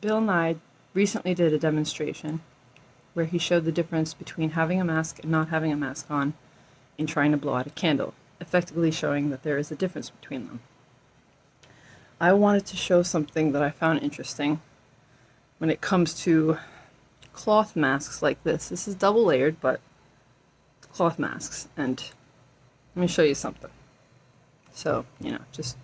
Bill Nye recently did a demonstration where he showed the difference between having a mask and not having a mask on in trying to blow out a candle, effectively showing that there is a difference between them. I wanted to show something that I found interesting when it comes to cloth masks like this. This is double layered, but cloth masks. And let me show you something. So, you know, just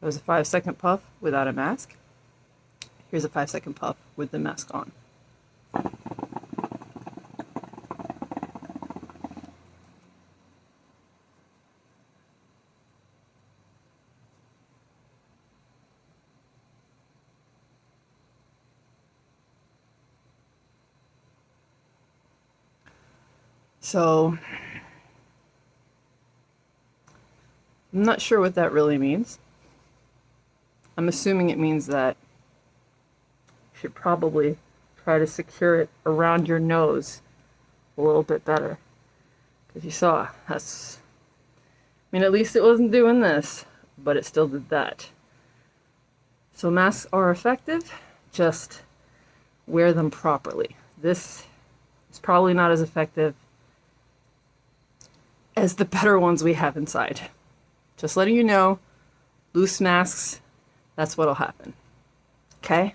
There's a five second puff without a mask. Here's a five second puff with the mask on. So, I'm not sure what that really means. I'm assuming it means that you should probably try to secure it around your nose a little bit better. Because you saw, that's... I mean, at least it wasn't doing this, but it still did that. So masks are effective, just wear them properly. This is probably not as effective as the better ones we have inside. Just letting you know, loose masks that's what'll happen. Okay?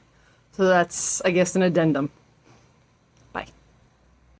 So that's, I guess, an addendum.